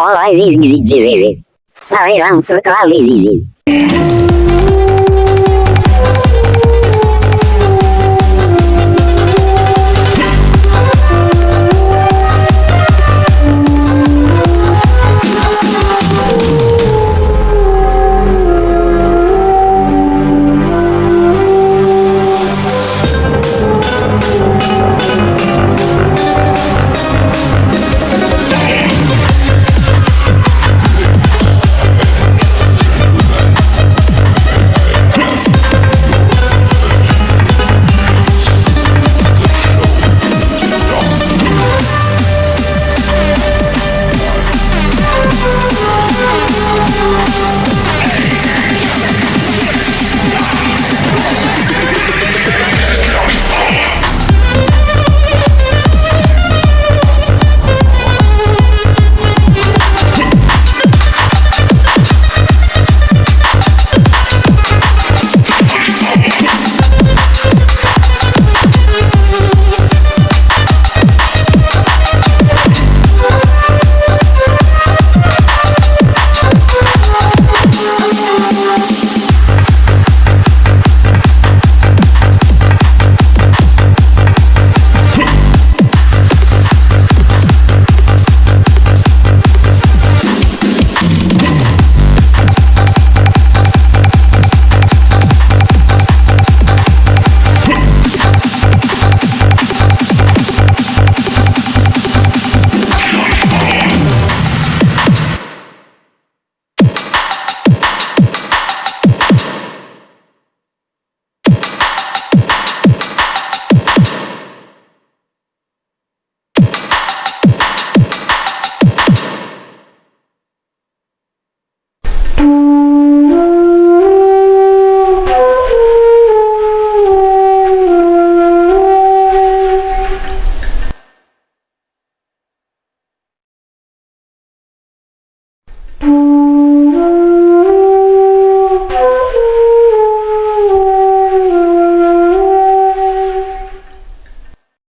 Olá, Sorry, I'm so ilgili Sayıram sıkalili. you